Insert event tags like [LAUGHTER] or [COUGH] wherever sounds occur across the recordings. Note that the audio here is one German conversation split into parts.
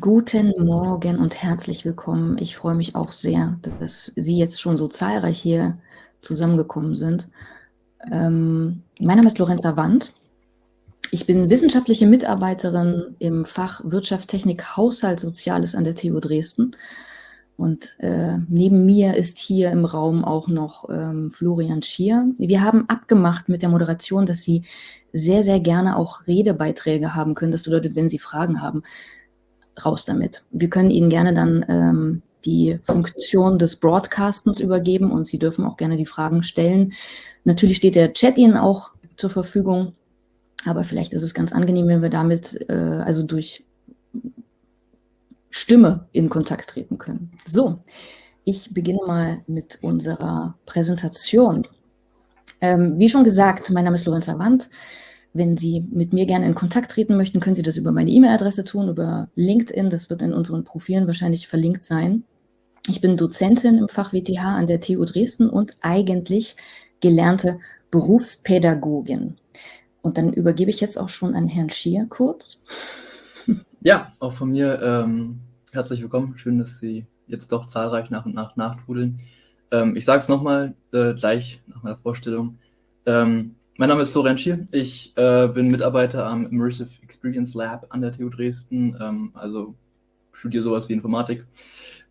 Guten Morgen und herzlich willkommen. Ich freue mich auch sehr, dass Sie jetzt schon so zahlreich hier zusammengekommen sind. Ähm, mein Name ist Lorenza Wandt. Ich bin wissenschaftliche Mitarbeiterin im Fach Wirtschaft, Technik, Haushalt, Soziales an der TU Dresden. Und äh, neben mir ist hier im Raum auch noch ähm, Florian Schier. Wir haben abgemacht mit der Moderation, dass Sie sehr, sehr gerne auch Redebeiträge haben können. Das bedeutet, wenn Sie Fragen haben, raus damit. Wir können Ihnen gerne dann ähm, die Funktion des Broadcastens übergeben und Sie dürfen auch gerne die Fragen stellen. Natürlich steht der Chat Ihnen auch zur Verfügung, aber vielleicht ist es ganz angenehm, wenn wir damit äh, also durch Stimme in Kontakt treten können. So, ich beginne mal mit unserer Präsentation. Ähm, wie schon gesagt, mein Name ist Lorenza Wandt. Wenn Sie mit mir gerne in Kontakt treten möchten, können Sie das über meine E-Mail-Adresse tun, über LinkedIn. Das wird in unseren Profilen wahrscheinlich verlinkt sein. Ich bin Dozentin im Fach WTH an der TU Dresden und eigentlich gelernte Berufspädagogin. Und dann übergebe ich jetzt auch schon an Herrn Schier kurz. [LAUGHS] Ja, auch von mir ähm, herzlich willkommen. Schön, dass Sie jetzt doch zahlreich nach und nach nachtrudeln. Ähm, ich sage es nochmal äh, gleich nach meiner Vorstellung. Ähm, mein Name ist Florian Schier. Ich äh, bin Mitarbeiter am Immersive Experience Lab an der TU Dresden, ähm, also studiere sowas wie Informatik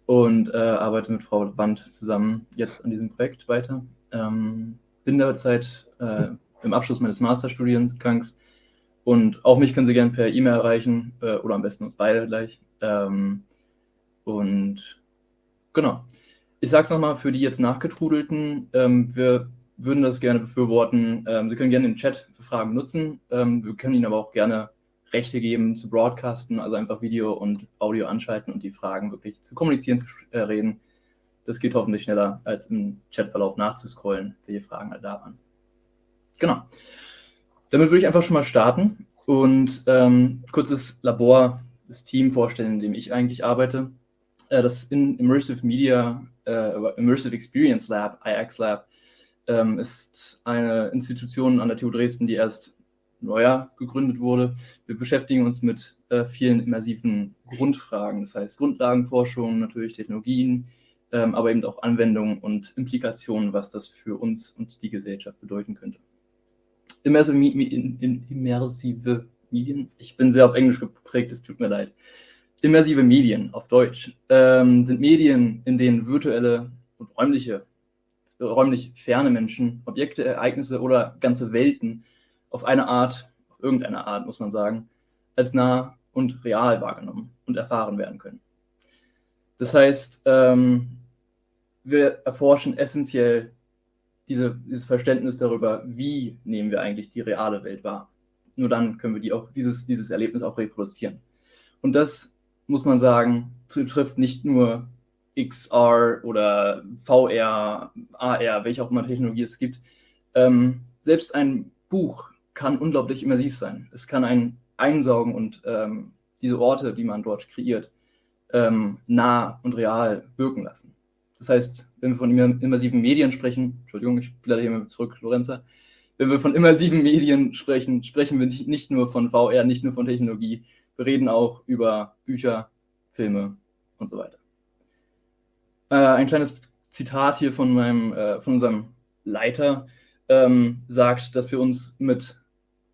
und äh, arbeite mit Frau Wand zusammen jetzt an diesem Projekt weiter. Ähm, bin derzeit äh, im Abschluss meines Masterstudiengangs und auch mich können Sie gerne per E-Mail erreichen äh, oder am besten uns beide gleich. Ähm, und genau. Ich sage es nochmal für die jetzt nachgetrudelten. Ähm, wir würden das gerne befürworten. Ähm, Sie können gerne den Chat für Fragen nutzen. Ähm, wir können Ihnen aber auch gerne Rechte geben zu broadcasten, also einfach Video und Audio anschalten und die Fragen wirklich zu kommunizieren, zu äh, reden. Das geht hoffentlich schneller, als im Chatverlauf nachzuscrollen, welche Fragen halt da waren. Genau. Damit würde ich einfach schon mal starten und ähm, kurzes Labor, das Team vorstellen, in dem ich eigentlich arbeite. Äh, das in Immersive Media, äh, Immersive Experience Lab, IX Lab, ähm, ist eine Institution an der TU Dresden, die erst neuer gegründet wurde. Wir beschäftigen uns mit äh, vielen immersiven Grundfragen, das heißt Grundlagenforschung, natürlich Technologien, ähm, aber eben auch Anwendungen und Implikationen, was das für uns und die Gesellschaft bedeuten könnte. Immersive, immersive Medien, ich bin sehr auf Englisch geprägt, es tut mir leid. Immersive Medien auf Deutsch ähm, sind Medien, in denen virtuelle und räumliche räumlich ferne Menschen, Objekte, Ereignisse oder ganze Welten auf eine Art, auf irgendeine Art, muss man sagen, als nah und real wahrgenommen und erfahren werden können. Das heißt, ähm, wir erforschen essentiell diese, dieses Verständnis darüber, wie nehmen wir eigentlich die reale Welt wahr. Nur dann können wir die auch, dieses, dieses Erlebnis auch reproduzieren. Und das, muss man sagen, betrifft nicht nur XR oder VR, AR, welche auch immer Technologie es gibt. Ähm, selbst ein Buch kann unglaublich immersiv sein. Es kann einen einsaugen und ähm, diese Orte, die man dort kreiert, ähm, nah und real wirken lassen. Das heißt, wenn wir von immersiven Medien sprechen, Entschuldigung, ich blätter hier mal zurück, Lorenza, wenn wir von immersiven Medien sprechen, sprechen wir nicht nur von VR, nicht nur von Technologie, wir reden auch über Bücher, Filme und so weiter. Äh, ein kleines Zitat hier von, meinem, äh, von unserem Leiter ähm, sagt, dass wir uns mit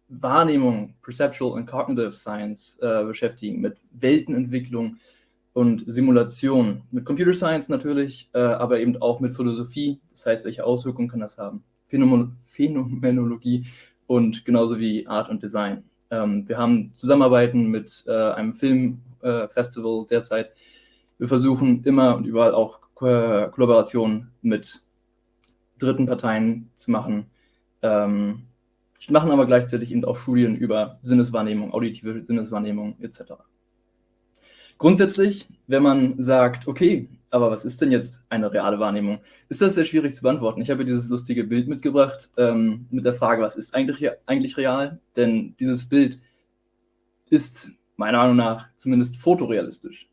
Wahrnehmung, Perceptual und Cognitive Science äh, beschäftigen, mit Weltenentwicklung und Simulation, mit Computer Science natürlich, äh, aber eben auch mit Philosophie, das heißt, welche Auswirkungen kann das haben, Phänomen Phänomenologie und genauso wie Art und Design. Ähm, wir haben Zusammenarbeiten mit äh, einem Filmfestival äh, derzeit. Wir versuchen immer und überall auch Ko Kollaboration mit dritten Parteien zu machen. Ähm, machen aber gleichzeitig eben auch Studien über Sinneswahrnehmung, auditive Sinneswahrnehmung etc. Grundsätzlich, wenn man sagt, okay, aber was ist denn jetzt eine reale Wahrnehmung, ist das sehr schwierig zu beantworten. Ich habe dieses lustige Bild mitgebracht ähm, mit der Frage, was ist eigentlich, eigentlich real? Denn dieses Bild ist meiner Meinung nach zumindest fotorealistisch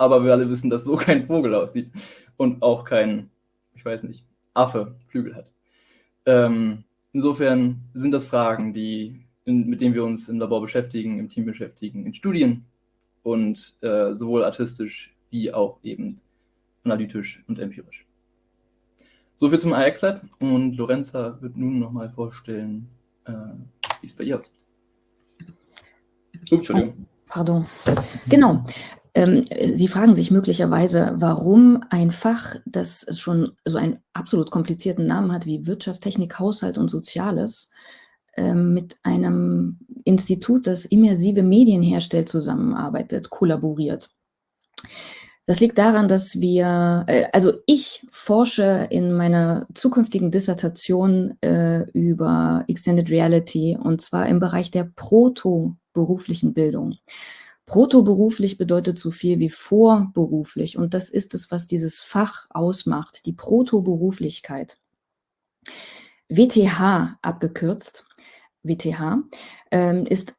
aber wir alle wissen, dass so kein Vogel aussieht und auch kein, ich weiß nicht, Affe Flügel hat. Ähm, insofern sind das Fragen, die, in, mit denen wir uns im Labor beschäftigen, im Team beschäftigen, in Studien und äh, sowohl artistisch wie auch eben analytisch und empirisch. Soviel zum AX-Lab und Lorenza wird nun nochmal vorstellen, äh, wie es bei ihr aussieht. Entschuldigung. Pardon. Genau. Ähm, Sie fragen sich möglicherweise, warum ein Fach, das schon so einen absolut komplizierten Namen hat wie Wirtschaft, Technik, Haushalt und Soziales, äh, mit einem Institut, das immersive Medien herstellt, zusammenarbeitet, kollaboriert. Das liegt daran, dass wir, äh, also ich forsche in meiner zukünftigen Dissertation äh, über Extended Reality und zwar im Bereich der proto-beruflichen Bildung. Proto-beruflich bedeutet so viel wie vorberuflich und das ist es, was dieses Fach ausmacht, die Proto-Beruflichkeit. WTH abgekürzt, WTH, äh, ist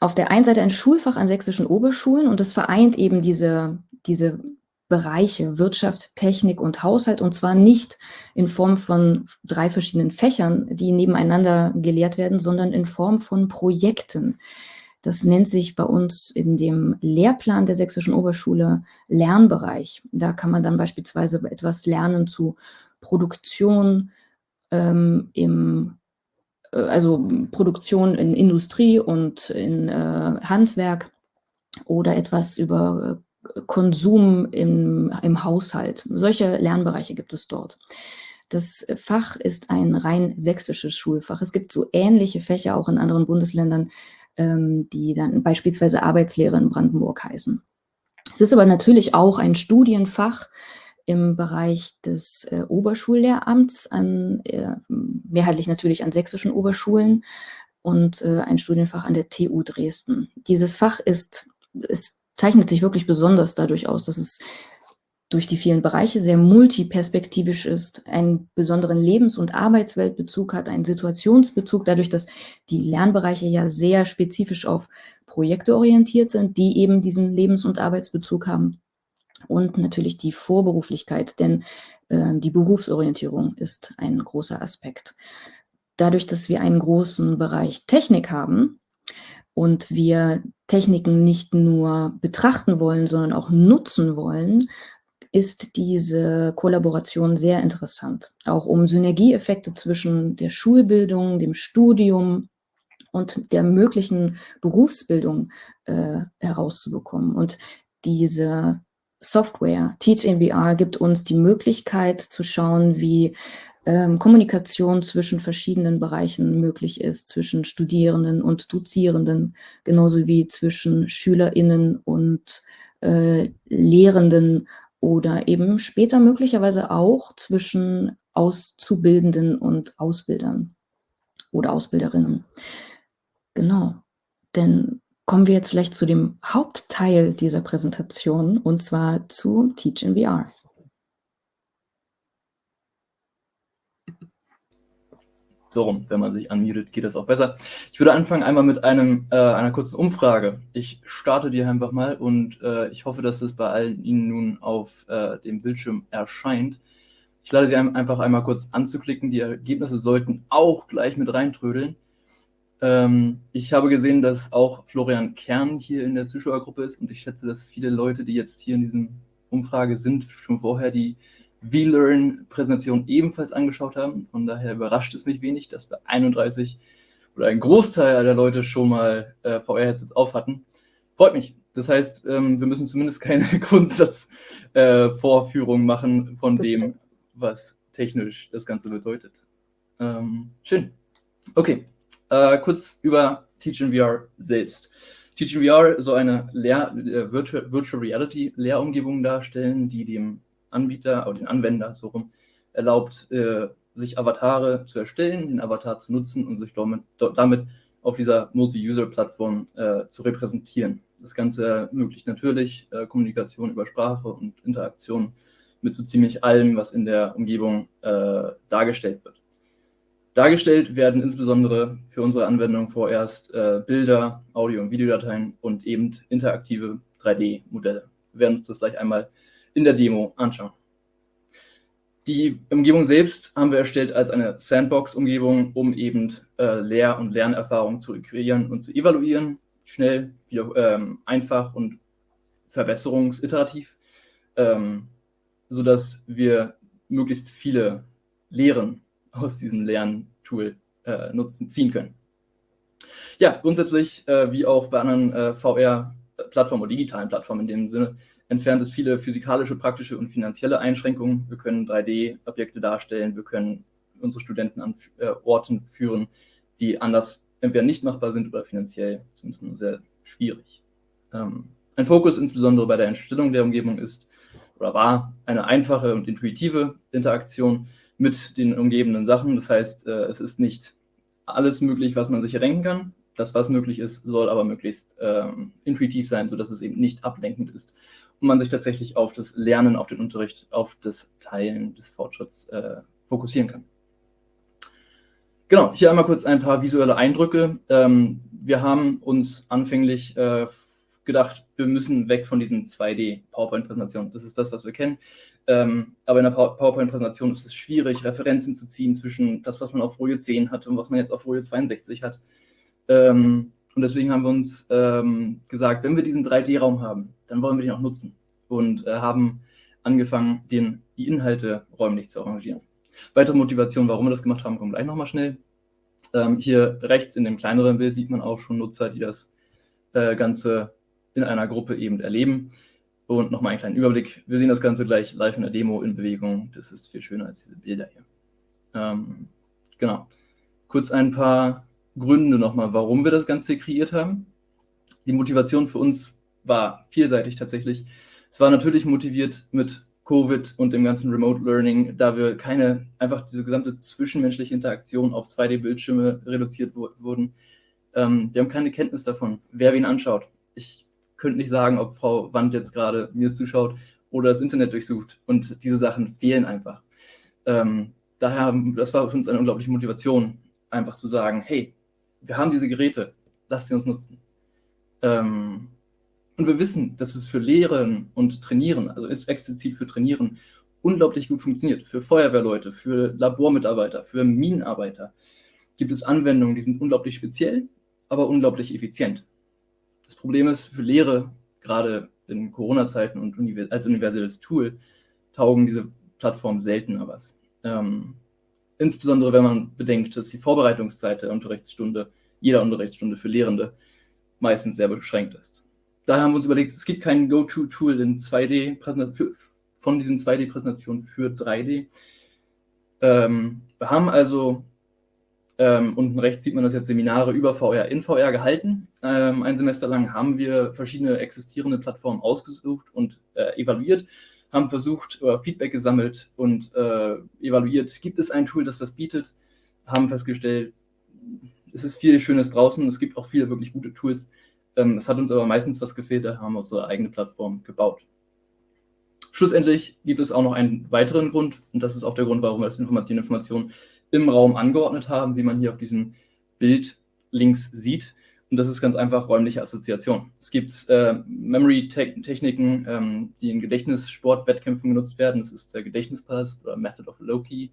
auf der einen Seite ein Schulfach an sächsischen Oberschulen und es vereint eben diese diese Bereiche Wirtschaft, Technik und Haushalt und zwar nicht in Form von drei verschiedenen Fächern, die nebeneinander gelehrt werden, sondern in Form von Projekten. Das nennt sich bei uns in dem Lehrplan der Sächsischen Oberschule Lernbereich. Da kann man dann beispielsweise etwas lernen zu Produktion ähm, im äh, also Produktion in Industrie und in äh, Handwerk oder etwas über Konsum im, im Haushalt. Solche Lernbereiche gibt es dort. Das Fach ist ein rein sächsisches Schulfach. Es gibt so ähnliche Fächer auch in anderen Bundesländern, die dann beispielsweise Arbeitslehre in Brandenburg heißen. Es ist aber natürlich auch ein Studienfach im Bereich des äh, Oberschullehramts, an, äh, mehrheitlich natürlich an sächsischen Oberschulen und äh, ein Studienfach an der TU Dresden. Dieses Fach ist, ist zeichnet sich wirklich besonders dadurch aus, dass es durch die vielen Bereiche sehr multiperspektivisch ist, einen besonderen Lebens- und Arbeitsweltbezug hat, einen Situationsbezug, dadurch, dass die Lernbereiche ja sehr spezifisch auf Projekte orientiert sind, die eben diesen Lebens- und Arbeitsbezug haben. Und natürlich die Vorberuflichkeit, denn äh, die Berufsorientierung ist ein großer Aspekt. Dadurch, dass wir einen großen Bereich Technik haben, und wir Techniken nicht nur betrachten wollen, sondern auch nutzen wollen, ist diese Kollaboration sehr interessant, auch um Synergieeffekte zwischen der Schulbildung, dem Studium und der möglichen Berufsbildung äh, herauszubekommen. Und diese Software, Teach in VR, gibt uns die Möglichkeit zu schauen, wie ähm, Kommunikation zwischen verschiedenen Bereichen möglich ist, zwischen Studierenden und Dozierenden, genauso wie zwischen SchülerInnen und äh, Lehrenden oder eben später möglicherweise auch zwischen Auszubildenden und Ausbildern oder Ausbilderinnen. Genau, denn kommen wir jetzt vielleicht zu dem Hauptteil dieser Präsentation und zwar zu Teach in VR. So rum, wenn man sich unmutet, geht das auch besser. Ich würde anfangen einmal mit einem, äh, einer kurzen Umfrage. Ich starte die einfach mal und äh, ich hoffe, dass das bei allen Ihnen nun auf äh, dem Bildschirm erscheint. Ich lade Sie einfach einmal kurz anzuklicken. Die Ergebnisse sollten auch gleich mit reintrödeln. Ähm, ich habe gesehen, dass auch Florian Kern hier in der Zuschauergruppe ist und ich schätze, dass viele Leute, die jetzt hier in diesem Umfrage sind, schon vorher die V-Learn-Präsentation ebenfalls angeschaut haben. Von daher überrascht es mich wenig, dass wir 31 oder ein Großteil der Leute schon mal äh, VR-Headsets auf hatten. Freut mich. Das heißt, ähm, wir müssen zumindest keine [LAUGHS] Grundsatzvorführung äh, machen von das dem, was technisch das Ganze bedeutet. Ähm, schön. Okay, äh, kurz über Teach in VR selbst. Teach in VR soll eine Lehr äh, Virtual, Virtual Reality Lehrumgebung darstellen, die dem Anbieter oder den Anwender so rum erlaubt, äh, sich Avatare zu erstellen, den Avatar zu nutzen und sich damit, damit auf dieser Multi-User-Plattform äh, zu repräsentieren. Das Ganze ermöglicht natürlich äh, Kommunikation über Sprache und Interaktion mit so ziemlich allem, was in der Umgebung äh, dargestellt wird. Dargestellt werden insbesondere für unsere Anwendung vorerst äh, Bilder, Audio- und Videodateien und eben interaktive 3D-Modelle. Wir werden uns das gleich einmal in der Demo anschauen. Die Umgebung selbst haben wir erstellt als eine Sandbox-Umgebung, um eben äh, Lehr- und Lernerfahrungen zu kreieren und zu evaluieren, schnell, wieder, ähm, einfach und verbesserungsiterativ, ähm, sodass wir möglichst viele Lehren aus diesem Lerntool äh, nutzen, ziehen können. Ja, grundsätzlich, äh, wie auch bei anderen äh, VR-Plattformen oder digitalen Plattformen in dem Sinne, entfernt es viele physikalische, praktische und finanzielle Einschränkungen. Wir können 3D-Objekte darstellen, wir können unsere Studenten an äh, Orten führen, die anders entweder nicht machbar sind oder finanziell zumindest nur sehr schwierig. Ähm, ein Fokus insbesondere bei der Entstellung der Umgebung ist oder war eine einfache und intuitive Interaktion mit den umgebenden Sachen. Das heißt, äh, es ist nicht alles möglich, was man sich erdenken kann. Das, was möglich ist, soll aber möglichst ähm, intuitiv sein, sodass es eben nicht ablenkend ist und man sich tatsächlich auf das Lernen, auf den Unterricht, auf das Teilen des Fortschritts äh, fokussieren kann. Genau, hier einmal kurz ein paar visuelle Eindrücke. Ähm, wir haben uns anfänglich äh, gedacht, wir müssen weg von diesen 2D-PowerPoint-Präsentationen. Das ist das, was wir kennen. Ähm, aber in der PowerPoint-Präsentation ist es schwierig, Referenzen zu ziehen zwischen das, was man auf Folie 10 hatte und was man jetzt auf Folie 62 hat. Ähm, und deswegen haben wir uns ähm, gesagt, wenn wir diesen 3D-Raum haben, dann wollen wir den auch nutzen. Und äh, haben angefangen, den, die Inhalte räumlich zu arrangieren. Weitere Motivation, warum wir das gemacht haben, kommen gleich nochmal schnell. Ähm, hier rechts in dem kleineren Bild sieht man auch schon Nutzer, die das äh, Ganze in einer Gruppe eben erleben. Und nochmal einen kleinen Überblick. Wir sehen das Ganze gleich live in der Demo in Bewegung. Das ist viel schöner als diese Bilder hier. Ähm, genau. Kurz ein paar Gründe nochmal, warum wir das Ganze kreiert haben. Die Motivation für uns war vielseitig tatsächlich. Es war natürlich motiviert mit Covid und dem ganzen Remote Learning, da wir keine, einfach diese gesamte zwischenmenschliche Interaktion auf 2D-Bildschirme reduziert wurden. Ähm, wir haben keine Kenntnis davon, wer wen anschaut. Ich könnte nicht sagen, ob Frau Wand jetzt gerade mir zuschaut oder das Internet durchsucht. Und diese Sachen fehlen einfach. Ähm, daher, das war für uns eine unglaubliche Motivation, einfach zu sagen, hey, wir haben diese Geräte, lasst sie uns nutzen. Ähm, und wir wissen, dass es für Lehren und Trainieren, also ist explizit für Trainieren, unglaublich gut funktioniert. Für Feuerwehrleute, für Labormitarbeiter, für Minenarbeiter gibt es Anwendungen, die sind unglaublich speziell, aber unglaublich effizient. Das Problem ist, für Lehre, gerade in Corona-Zeiten und als universelles Tool, taugen diese Plattformen seltener was. Ähm, insbesondere wenn man bedenkt, dass die Vorbereitungszeit der Unterrichtsstunde, jeder Unterrichtsstunde für Lehrende, meistens sehr beschränkt ist. Daher haben wir uns überlegt, es gibt kein Go-To-Tool in 2D von diesen 2D-Präsentationen für 3D. Ähm, wir haben also ähm, unten rechts sieht man das jetzt Seminare über VR in VR gehalten. Ähm, ein Semester lang haben wir verschiedene existierende Plattformen ausgesucht und äh, evaluiert, haben versucht, äh, Feedback gesammelt und äh, evaluiert, gibt es ein Tool, das das bietet, haben festgestellt, es ist viel Schönes draußen, es gibt auch viele wirklich gute Tools. Ähm, es hat uns aber meistens was gefehlt, da haben wir unsere eigene Plattform gebaut. Schlussendlich gibt es auch noch einen weiteren Grund und das ist auch der Grund, warum wir das Information, Information im Raum angeordnet haben, wie man hier auf diesem Bild links sieht. Und das ist ganz einfach räumliche Assoziation. Es gibt äh, Memory-Techniken, ähm, die in Gedächtnissportwettkämpfen genutzt werden. Das ist der Gedächtnispass oder Method of Loki,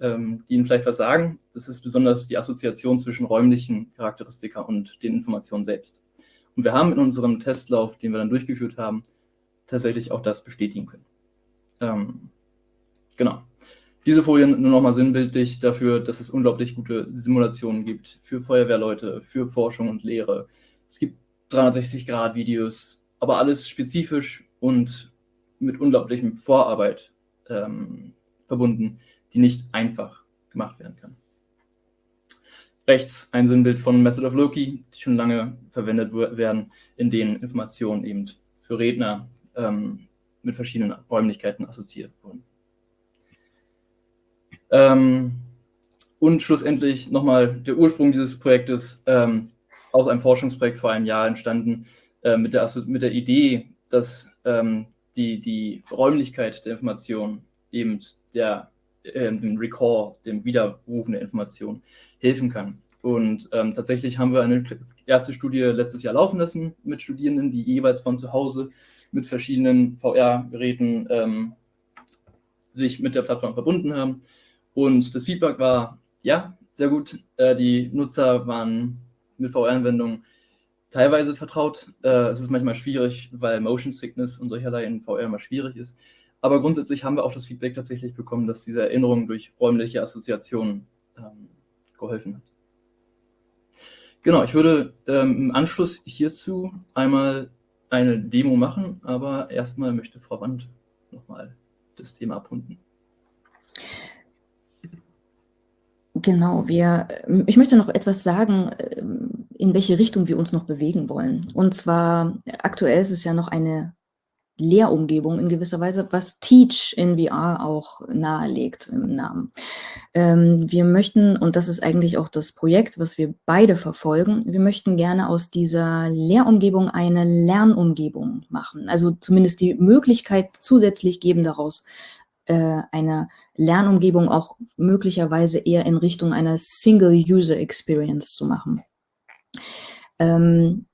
ähm, die Ihnen vielleicht was sagen. Das ist besonders die Assoziation zwischen räumlichen Charakteristika und den Informationen selbst. Und wir haben in unserem Testlauf, den wir dann durchgeführt haben, tatsächlich auch das bestätigen können. Ähm, genau. Diese Folien nur nochmal sinnbildlich dafür, dass es unglaublich gute Simulationen gibt für Feuerwehrleute, für Forschung und Lehre. Es gibt 360-Grad-Videos, aber alles spezifisch und mit unglaublichem Vorarbeit ähm, verbunden, die nicht einfach gemacht werden kann. Rechts ein Sinnbild von Method of Loki, die schon lange verwendet werden, in denen Informationen eben für Redner ähm, mit verschiedenen Räumlichkeiten assoziiert wurden. Ähm, und schlussendlich nochmal der Ursprung dieses Projektes ähm, aus einem Forschungsprojekt vor einem Jahr entstanden, äh, mit, der, mit der Idee, dass ähm, die, die Räumlichkeit der Information eben der, äh, dem Recall, dem Widerrufen der Information helfen kann. Und ähm, tatsächlich haben wir eine erste Studie letztes Jahr laufen lassen mit Studierenden, die jeweils von zu Hause mit verschiedenen VR-Geräten ähm, sich mit der Plattform verbunden haben und das Feedback war, ja, sehr gut. Äh, die Nutzer waren mit VR-Anwendungen teilweise vertraut. Äh, es ist manchmal schwierig, weil Motion Sickness und solcherlei in VR immer schwierig ist. Aber grundsätzlich haben wir auch das Feedback tatsächlich bekommen, dass diese Erinnerung durch räumliche Assoziationen ähm, geholfen hat. Genau, ich würde ähm, im Anschluss hierzu einmal eine Demo machen, aber erstmal möchte Frau Wand nochmal das Thema abrunden. Genau, wir, ich möchte noch etwas sagen, ähm, in welche Richtung wir uns noch bewegen wollen. Und zwar, aktuell ist es ja noch eine Lehrumgebung in gewisser Weise, was Teach in VR auch nahelegt im Namen. Ähm, wir möchten, und das ist eigentlich auch das Projekt, was wir beide verfolgen, wir möchten gerne aus dieser Lehrumgebung eine Lernumgebung machen. Also zumindest die Möglichkeit zusätzlich geben daraus, äh, eine Lernumgebung auch möglicherweise eher in Richtung einer Single-User-Experience zu machen. Ähm,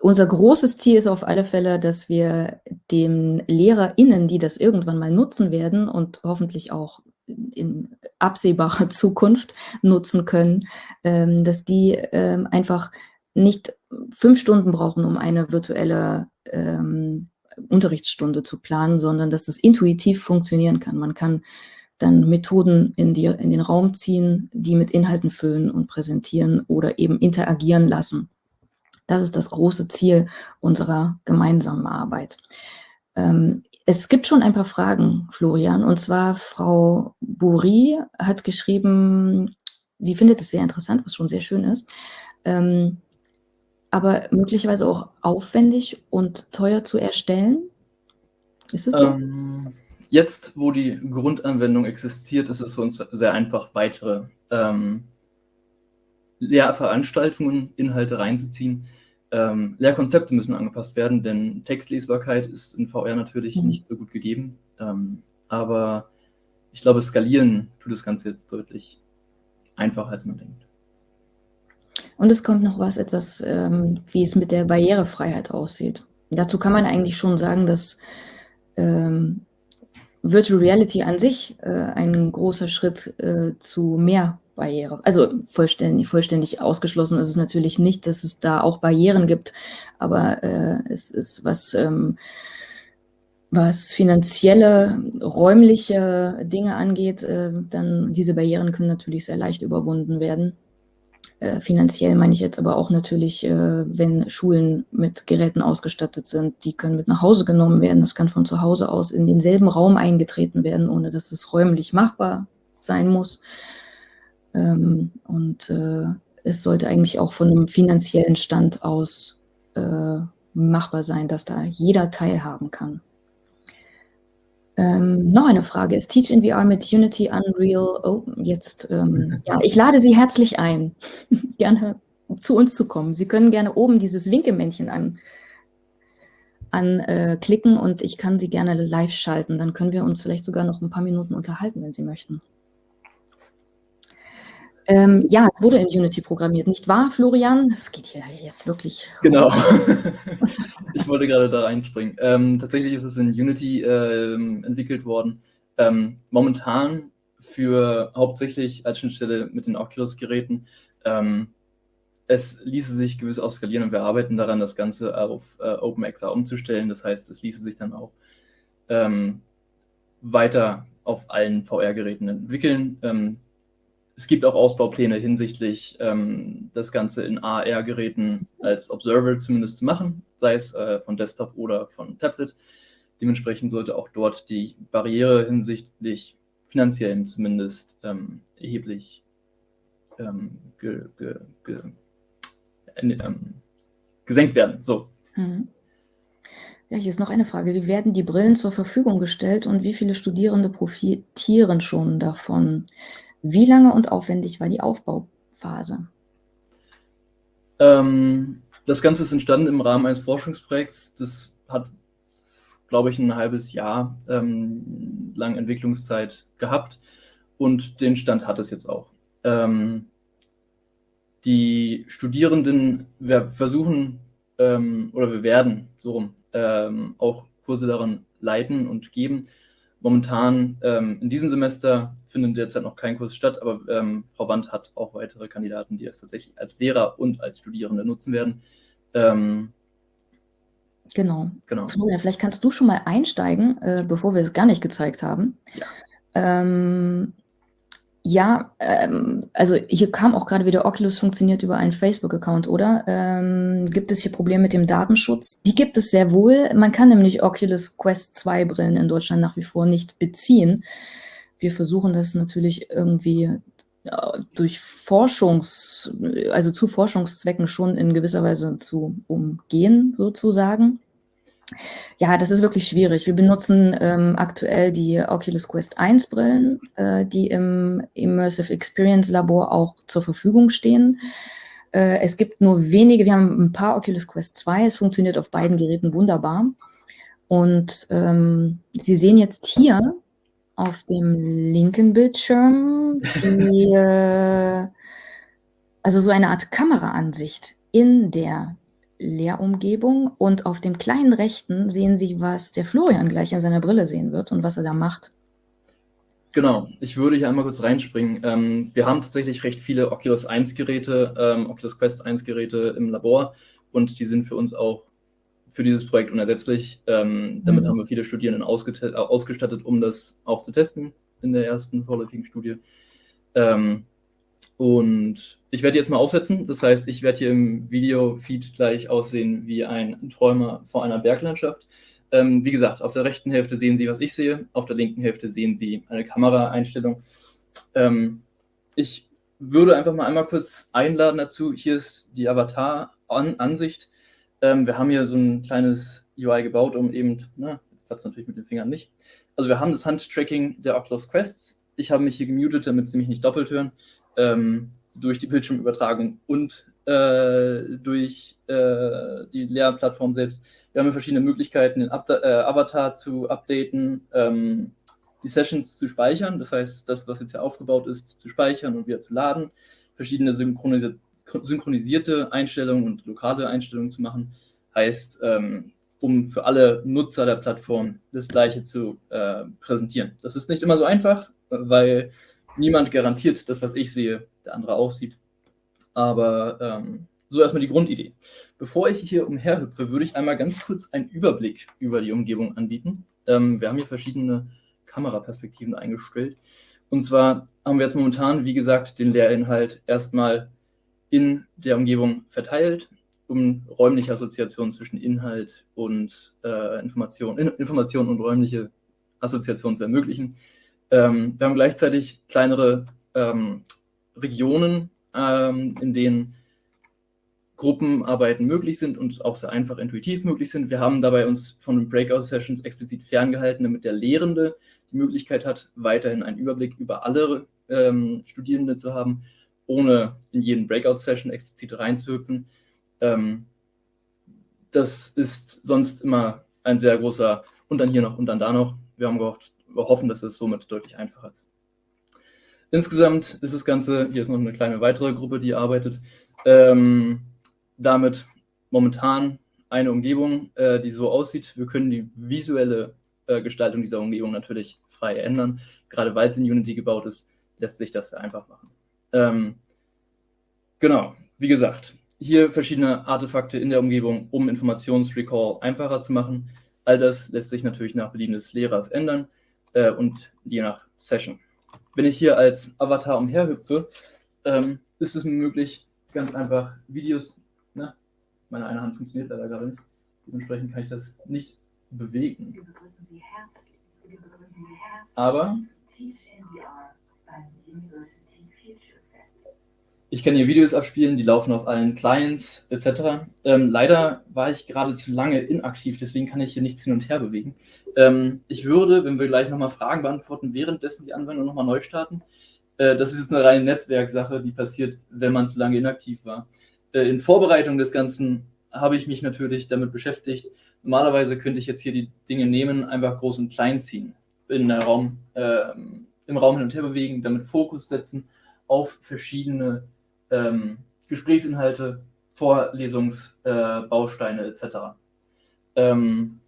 unser großes Ziel ist auf alle Fälle, dass wir den LehrerInnen, die das irgendwann mal nutzen werden und hoffentlich auch in absehbarer [LAUGHS] Zukunft nutzen können, ähm, dass die ähm, einfach nicht fünf Stunden brauchen, um eine virtuelle ähm, Unterrichtsstunde zu planen, sondern dass es intuitiv funktionieren kann. Man kann dann Methoden in, die, in den Raum ziehen, die mit Inhalten füllen und präsentieren oder eben interagieren lassen. Das ist das große Ziel unserer gemeinsamen Arbeit. Ähm, es gibt schon ein paar Fragen, Florian, und zwar Frau Buri hat geschrieben, sie findet es sehr interessant, was schon sehr schön ist, ähm, aber möglicherweise auch aufwendig und teuer zu erstellen. Ist es so? Ähm, jetzt, wo die Grundanwendung existiert, ist es für uns sehr einfach, weitere ähm, Lehrveranstaltungen, Inhalte reinzuziehen. Ähm, Lehrkonzepte müssen angepasst werden, denn Textlesbarkeit ist in VR natürlich mhm. nicht so gut gegeben. Ähm, aber ich glaube, skalieren tut das Ganze jetzt deutlich einfacher, als man denkt. Und es kommt noch was, etwas, ähm, wie es mit der Barrierefreiheit aussieht. Dazu kann man eigentlich schon sagen, dass ähm, Virtual Reality an sich äh, ein großer Schritt äh, zu mehr Barriere. Also vollständig, vollständig ausgeschlossen ist es natürlich nicht, dass es da auch Barrieren gibt, aber äh, es ist was, ähm, was finanzielle, räumliche Dinge angeht, äh, dann diese Barrieren können natürlich sehr leicht überwunden werden. Äh, finanziell meine ich jetzt aber auch natürlich, äh, wenn Schulen mit Geräten ausgestattet sind, die können mit nach Hause genommen werden. Das kann von zu Hause aus in denselben Raum eingetreten werden, ohne dass es räumlich machbar sein muss. Ähm, und äh, es sollte eigentlich auch von einem finanziellen Stand aus äh, machbar sein, dass da jeder teilhaben kann. Ähm, noch eine Frage. Ist Teach in VR mit Unity Unreal Open jetzt? Ähm, [LAUGHS] ja, ich lade Sie herzlich ein, [LAUGHS] gerne zu uns zu kommen. Sie können gerne oben dieses Winkemännchen an, anklicken äh, und ich kann Sie gerne live schalten. Dann können wir uns vielleicht sogar noch ein paar Minuten unterhalten, wenn Sie möchten. Ähm, ja, es wurde in Unity programmiert, nicht wahr, Florian? Es geht hier jetzt wirklich. Genau. [LAUGHS] ich wollte gerade da reinspringen. Ähm, tatsächlich ist es in Unity ähm, entwickelt worden. Ähm, momentan für hauptsächlich als Schnittstelle mit den Oculus-Geräten. Ähm, es ließe sich gewiss auch skalieren und wir arbeiten daran, das Ganze auf äh, OpenXR umzustellen. Das heißt, es ließe sich dann auch ähm, weiter auf allen VR-Geräten entwickeln es gibt auch Ausbaupläne hinsichtlich ähm, das Ganze in AR-Geräten als Observer zumindest zu machen, sei es äh, von Desktop oder von Tablet. Dementsprechend sollte auch dort die Barriere hinsichtlich finanziellen zumindest ähm, erheblich ähm, ge, ge, ge, äh, gesenkt werden. So. Mhm. Ja, hier ist noch eine Frage. Wie werden die Brillen zur Verfügung gestellt und wie viele Studierende profitieren schon davon? Wie lange und aufwendig war die Aufbauphase? Ähm, das Ganze ist entstanden im Rahmen eines Forschungsprojekts. Das hat, glaube ich, ein halbes Jahr ähm, lang Entwicklungszeit gehabt und den Stand hat es jetzt auch. Ähm, die Studierenden, wir versuchen ähm, oder wir werden so rum ähm, auch Kurse daran leiten und geben, Momentan ähm, in diesem Semester findet derzeit noch kein Kurs statt, aber ähm, Frau Wand hat auch weitere Kandidaten, die es tatsächlich als Lehrer und als Studierende nutzen werden. Ähm, genau. genau. Florian, vielleicht kannst du schon mal einsteigen, äh, bevor wir es gar nicht gezeigt haben. Ja. Ja, ähm, also hier kam auch gerade wieder, Oculus funktioniert über einen Facebook-Account, oder? Ähm, gibt es hier Probleme mit dem Datenschutz? Die gibt es sehr wohl. Man kann nämlich Oculus Quest 2 Brillen in Deutschland nach wie vor nicht beziehen. Wir versuchen das natürlich irgendwie äh, durch Forschungs, also zu Forschungszwecken schon in gewisser Weise zu umgehen, sozusagen. Ja, das ist wirklich schwierig. Wir benutzen ähm, aktuell die Oculus Quest 1 Brillen, äh, die im Immersive Experience Labor auch zur Verfügung stehen. Äh, es gibt nur wenige, wir haben ein paar Oculus Quest 2, es funktioniert auf beiden Geräten wunderbar. Und ähm, Sie sehen jetzt hier auf dem linken Bildschirm die, äh, also so eine Art Kameraansicht in der Lehrumgebung und auf dem kleinen rechten sehen Sie, was der Florian gleich an seiner Brille sehen wird und was er da macht. Genau, ich würde hier einmal kurz reinspringen. Ähm, wir haben tatsächlich recht viele Oculus 1 Geräte, ähm, Oculus Quest 1 Geräte im Labor und die sind für uns auch für dieses Projekt unersetzlich. Ähm, damit mhm. haben wir viele Studierenden ausgestattet, um das auch zu testen in der ersten vorläufigen Studie. Ähm, und ich werde jetzt mal aufsetzen. Das heißt, ich werde hier im Video-Feed gleich aussehen wie ein Träumer vor einer Berglandschaft. Ähm, wie gesagt, auf der rechten Hälfte sehen Sie, was ich sehe. Auf der linken Hälfte sehen Sie eine Kameraeinstellung. Ähm, ich würde einfach mal einmal kurz einladen dazu. Hier ist die Avatar-Ansicht. Ähm, wir haben hier so ein kleines UI gebaut, um eben, na, jetzt klappt es natürlich mit den Fingern nicht. Also wir haben das Handtracking der Oculus Quests. Ich habe mich hier gemutet, damit Sie mich nicht doppelt hören ähm, durch die Bildschirmübertragung und äh, durch äh, die Lehrplattform selbst. Wir haben verschiedene Möglichkeiten, den Up äh, Avatar zu updaten, ähm, die Sessions zu speichern, das heißt, das, was jetzt hier aufgebaut ist, zu speichern und wieder zu laden, verschiedene synchronisi synchronisierte Einstellungen und lokale Einstellungen zu machen, heißt, ähm, um für alle Nutzer der Plattform das Gleiche zu äh, präsentieren. Das ist nicht immer so einfach, weil niemand garantiert das, was ich sehe, der andere auch sieht. Aber ähm, so erstmal die Grundidee. Bevor ich hier umherhüpfe, würde ich einmal ganz kurz einen Überblick über die Umgebung anbieten. Ähm, wir haben hier verschiedene Kameraperspektiven eingestellt. Und zwar haben wir jetzt momentan, wie gesagt, den Lehrinhalt erstmal in der Umgebung verteilt, um räumliche Assoziationen zwischen Inhalt und äh, Information, Information und räumliche Assoziationen zu ermöglichen. Ähm, wir haben gleichzeitig kleinere ähm, Regionen, ähm, in denen Gruppenarbeiten möglich sind und auch sehr einfach intuitiv möglich sind. Wir haben dabei uns von den Breakout-Sessions explizit ferngehalten, damit der Lehrende die Möglichkeit hat, weiterhin einen Überblick über alle ähm, Studierende zu haben, ohne in jeden Breakout-Session explizit reinzuhüpfen. Ähm, das ist sonst immer ein sehr großer und dann hier noch und dann da noch. Wir haben gehofft, wir hoffen, dass es somit deutlich einfacher ist. Insgesamt ist das Ganze, hier ist noch eine kleine weitere Gruppe, die arbeitet, ähm, damit momentan eine Umgebung, äh, die so aussieht. Wir können die visuelle äh, Gestaltung dieser Umgebung natürlich frei ändern. Gerade weil es in Unity gebaut ist, lässt sich das sehr einfach machen. Ähm, genau, wie gesagt, hier verschiedene Artefakte in der Umgebung, um Informationsrecall einfacher zu machen. All das lässt sich natürlich nach Belieben des Lehrers ändern äh, und je nach Session. Wenn ich hier als Avatar umherhüpfe, ähm, ist es mir möglich, ganz einfach Videos, ne? meine eine Hand funktioniert leider gerade nicht, dementsprechend kann ich das nicht bewegen. Aber ich kann hier Videos abspielen, die laufen auf allen Clients etc. Ähm, leider war ich gerade zu lange inaktiv, deswegen kann ich hier nichts hin und her bewegen. Ähm, ich würde, wenn wir gleich nochmal Fragen beantworten, währenddessen die Anwendung nochmal neu starten. Äh, das ist jetzt eine reine Netzwerksache, die passiert, wenn man zu lange inaktiv war. Äh, in Vorbereitung des Ganzen habe ich mich natürlich damit beschäftigt. Normalerweise könnte ich jetzt hier die Dinge nehmen, einfach groß und klein ziehen, in der Raum, äh, im Raum hin und her bewegen, damit Fokus setzen auf verschiedene ähm, Gesprächsinhalte, Vorlesungsbausteine äh, etc. Ähm,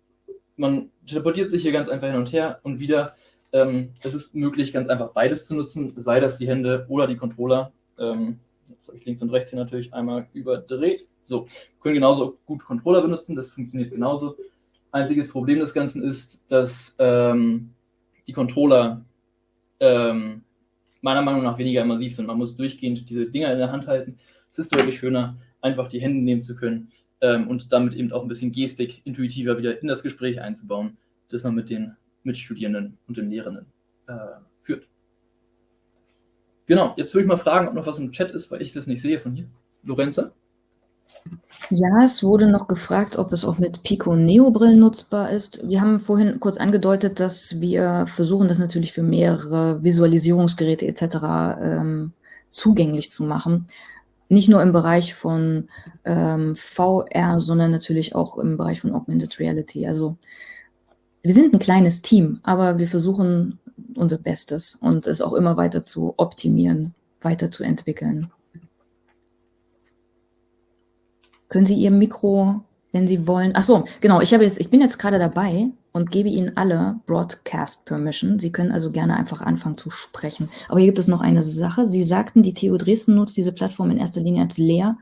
man teleportiert sich hier ganz einfach hin und her und wieder. Ähm, es ist möglich, ganz einfach beides zu nutzen, sei das die Hände oder die Controller. Ähm, jetzt habe ich links und rechts hier natürlich einmal überdreht. So, können genauso gut Controller benutzen, das funktioniert genauso. Einziges Problem des Ganzen ist, dass ähm, die Controller ähm, meiner Meinung nach weniger immersiv sind. Man muss durchgehend diese Dinger in der Hand halten. Es ist deutlich schöner, einfach die Hände nehmen zu können ähm, und damit eben auch ein bisschen Gestik intuitiver wieder in das Gespräch einzubauen, das man mit den Mitstudierenden und den Lehrenden äh, führt. Genau, jetzt würde ich mal fragen, ob noch was im Chat ist, weil ich das nicht sehe von hier. Lorenza? Ja, es wurde noch gefragt, ob es auch mit Pico Neo Brillen nutzbar ist. Wir haben vorhin kurz angedeutet, dass wir versuchen, das natürlich für mehrere Visualisierungsgeräte etc. Ähm, zugänglich zu machen. Nicht nur im Bereich von ähm, VR, sondern natürlich auch im Bereich von Augmented Reality. Also wir sind ein kleines Team, aber wir versuchen unser Bestes und es auch immer weiter zu optimieren, weiterzuentwickeln. Können Sie Ihr Mikro, wenn Sie wollen, ach so, genau, ich, habe jetzt, ich bin jetzt gerade dabei und gebe Ihnen alle Broadcast Permission. Sie können also gerne einfach anfangen zu sprechen. Aber hier gibt es noch eine Sache. Sie sagten, die TU Dresden nutzt diese Plattform in erster Linie als Lehr-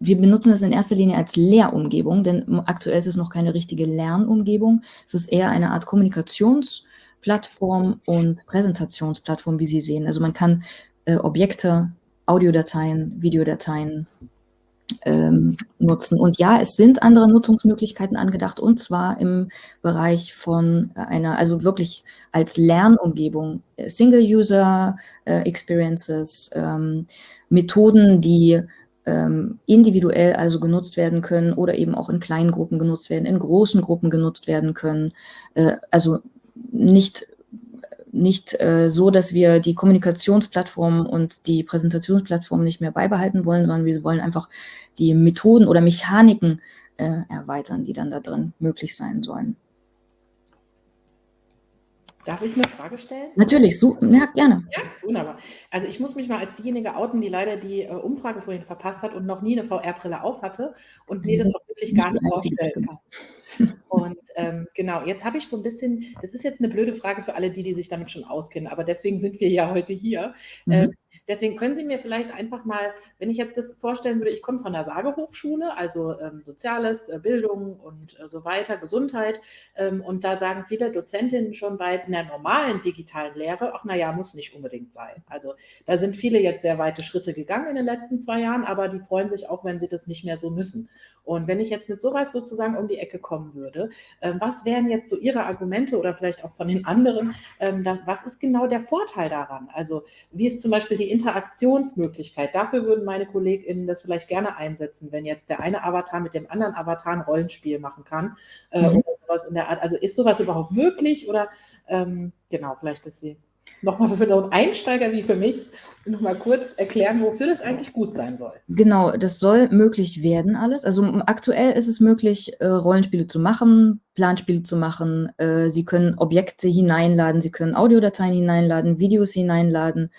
wir benutzen das in erster Linie als Lehrumgebung, denn aktuell ist es noch keine richtige Lernumgebung. Es ist eher eine Art Kommunikationsplattform und Präsentationsplattform, wie Sie sehen. Also man kann äh, Objekte, Audiodateien, Videodateien ähm, nutzen. Und ja, es sind andere Nutzungsmöglichkeiten angedacht, und zwar im Bereich von einer, also wirklich als Lernumgebung, Single-User-Experiences, äh, ähm, Methoden, die ähm, individuell also genutzt werden können oder eben auch in kleinen Gruppen genutzt werden, in großen Gruppen genutzt werden können. Äh, also nicht nicht äh, so, dass wir die Kommunikationsplattform und die Präsentationsplattform nicht mehr beibehalten wollen, sondern wir wollen einfach die Methoden oder Mechaniken äh, erweitern, die dann da drin möglich sein sollen. Darf ich eine Frage stellen? Natürlich, so, ja, gerne. Ja, wunderbar. Also ich muss mich mal als diejenige outen, die leider die äh, Umfrage vorhin verpasst hat und noch nie eine VR-Brille auf hatte und mir das auch wirklich gar nicht vorstellen kann. Und ähm, genau, jetzt habe ich so ein bisschen, das ist jetzt eine blöde Frage für alle die, die sich damit schon auskennen, aber deswegen sind wir ja heute hier. Mhm. Ähm, Deswegen können Sie mir vielleicht einfach mal, wenn ich jetzt das vorstellen würde, ich komme von der Sagehochschule, also ähm, Soziales, äh, Bildung und äh, so weiter, Gesundheit. Ähm, und da sagen viele Dozentinnen schon bei einer normalen digitalen Lehre, ach naja, muss nicht unbedingt sein. Also da sind viele jetzt sehr weite Schritte gegangen in den letzten zwei Jahren, aber die freuen sich auch, wenn sie das nicht mehr so müssen. Und wenn ich jetzt mit sowas sozusagen um die Ecke kommen würde, äh, was wären jetzt so Ihre Argumente oder vielleicht auch von den anderen, ähm, dann, was ist genau der Vorteil daran? Also wie ist zum Beispiel die Interaktionsmöglichkeit? Dafür würden meine KollegInnen das vielleicht gerne einsetzen, wenn jetzt der eine Avatar mit dem anderen Avatar ein Rollenspiel machen kann äh, mhm. oder sowas in der Art. Also ist sowas überhaupt möglich oder ähm, genau, vielleicht ist sie nochmal für einen Einsteiger wie für mich nochmal kurz erklären, wofür das eigentlich gut sein soll. Genau, das soll möglich werden alles. Also aktuell ist es möglich, äh, Rollenspiele zu machen, Planspiele zu machen. Äh, Sie können Objekte hineinladen, Sie können Audiodateien hineinladen, Videos hineinladen,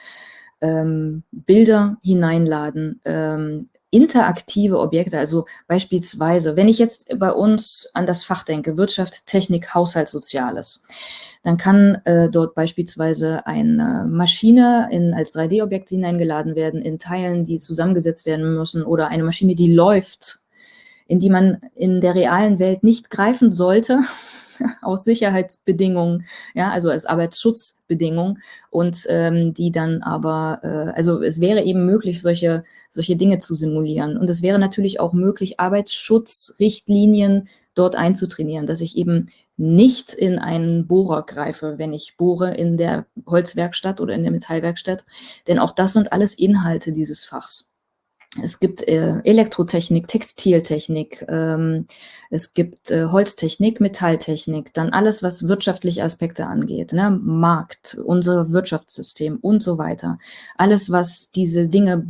ähm, Bilder hineinladen, ähm, interaktive Objekte, also beispielsweise, wenn ich jetzt bei uns an das Fach denke, Wirtschaft, Technik, Haushalt, Soziales, dann kann äh, dort beispielsweise eine Maschine in, als 3D-Objekt hineingeladen werden, in Teilen, die zusammengesetzt werden müssen, oder eine Maschine, die läuft, in die man in der realen Welt nicht greifen sollte, [LAUGHS] aus Sicherheitsbedingungen, ja, also als Arbeitsschutzbedingung und ähm, die dann aber, äh, also es wäre eben möglich, solche, solche Dinge zu simulieren. Und es wäre natürlich auch möglich, Arbeitsschutzrichtlinien dort einzutrainieren, dass ich eben nicht in einen Bohrer greife, wenn ich bohre in der Holzwerkstatt oder in der Metallwerkstatt. Denn auch das sind alles Inhalte dieses Fachs. Es gibt äh, Elektrotechnik, Textiltechnik, ähm, es gibt äh, Holztechnik, Metalltechnik, dann alles, was wirtschaftliche Aspekte angeht, ne? Markt, unser Wirtschaftssystem und so weiter. Alles, was diese Dinge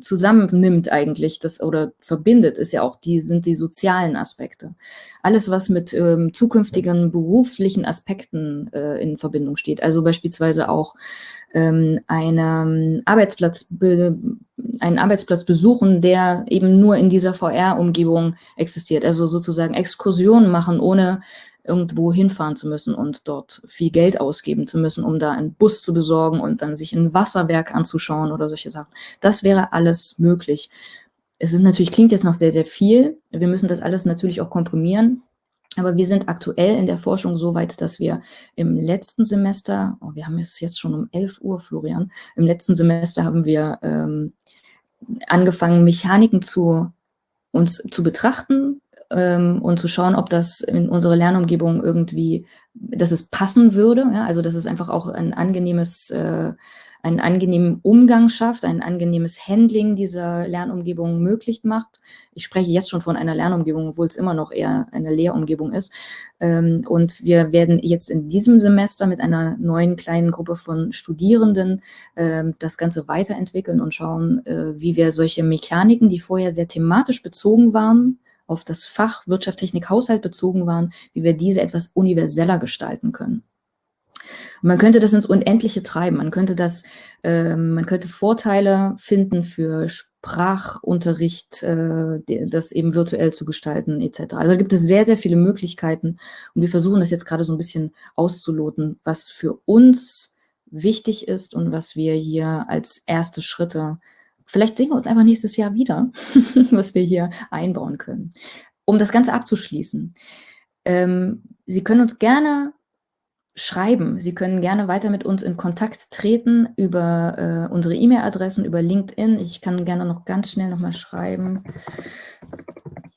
zusammennimmt eigentlich das, oder verbindet, ist ja auch die, sind die sozialen Aspekte. Alles, was mit ähm, zukünftigen beruflichen Aspekten äh, in Verbindung steht. Also beispielsweise auch ähm, eine Arbeitsplatz, einen Arbeitsplatz besuchen, der eben nur in dieser VR-Umgebung existiert. Also sozusagen Exkursionen machen, ohne irgendwo hinfahren zu müssen und dort viel Geld ausgeben zu müssen, um da einen Bus zu besorgen und dann sich ein Wasserwerk anzuschauen oder solche Sachen. Das wäre alles möglich. es ist natürlich, klingt jetzt noch sehr, sehr viel. Wir müssen das alles natürlich auch komprimieren. Aber wir sind aktuell in der Forschung so weit, dass wir im letzten Semester, oh, wir haben es jetzt schon um 11 Uhr, Florian, im letzten Semester haben wir ähm, angefangen, Mechaniken zu uns zu betrachten ähm, und zu schauen, ob das in unsere Lernumgebung irgendwie, dass es passen würde. Ja? Also dass es einfach auch ein angenehmes äh, einen angenehmen Umgang schafft, ein angenehmes Handling dieser Lernumgebung möglich macht. Ich spreche jetzt schon von einer Lernumgebung, obwohl es immer noch eher eine Lehrumgebung ist. Ähm, und wir werden jetzt in diesem Semester mit einer neuen kleinen Gruppe von Studierenden ähm, das Ganze weiterentwickeln und schauen, äh, wie wir solche Mechaniken, die vorher sehr thematisch bezogen waren, auf das Fach Wirtschaft, Technik, Haushalt bezogen waren, wie wir diese etwas universeller gestalten können. Man könnte das ins Unendliche treiben. Man könnte das, äh, man könnte Vorteile finden für Sprachunterricht, äh, das eben virtuell zu gestalten, etc. Also gibt es sehr, sehr viele Möglichkeiten. Und wir versuchen das jetzt gerade so ein bisschen auszuloten, was für uns wichtig ist und was wir hier als erste Schritte, vielleicht sehen wir uns einfach nächstes Jahr wieder, [LAUGHS] was wir hier einbauen können. Um das Ganze abzuschließen. Ähm, Sie können uns gerne schreiben. Sie können gerne weiter mit uns in Kontakt treten über äh, unsere E-Mail-Adressen, über LinkedIn. Ich kann gerne noch ganz schnell nochmal schreiben.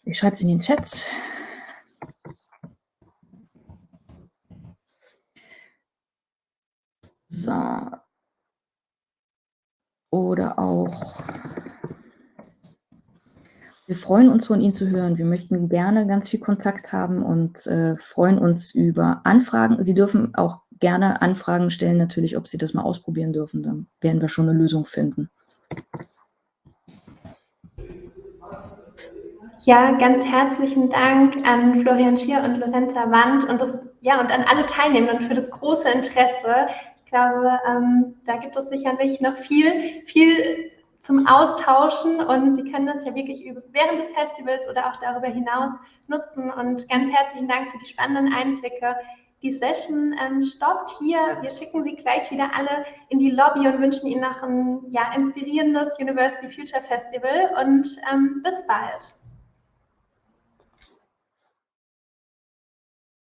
Ich schreibe es in den Chat. So. Oder auch wir freuen uns, von Ihnen zu hören. Wir möchten gerne ganz viel Kontakt haben und äh, freuen uns über Anfragen. Sie dürfen auch gerne Anfragen stellen, natürlich, ob Sie das mal ausprobieren dürfen. Dann werden wir schon eine Lösung finden. Ja, ganz herzlichen Dank an Florian Schier und Lorenza Wand und, das, ja, und an alle Teilnehmenden für das große Interesse. Ich glaube, ähm, da gibt es sicherlich noch viel, viel zum Austauschen und Sie können das ja wirklich während des Festivals oder auch darüber hinaus nutzen. Und ganz herzlichen Dank für die spannenden Einblicke. Die Session ähm, stoppt hier. Wir schicken Sie gleich wieder alle in die Lobby und wünschen Ihnen noch ein ja, inspirierendes University Future Festival und ähm, bis bald.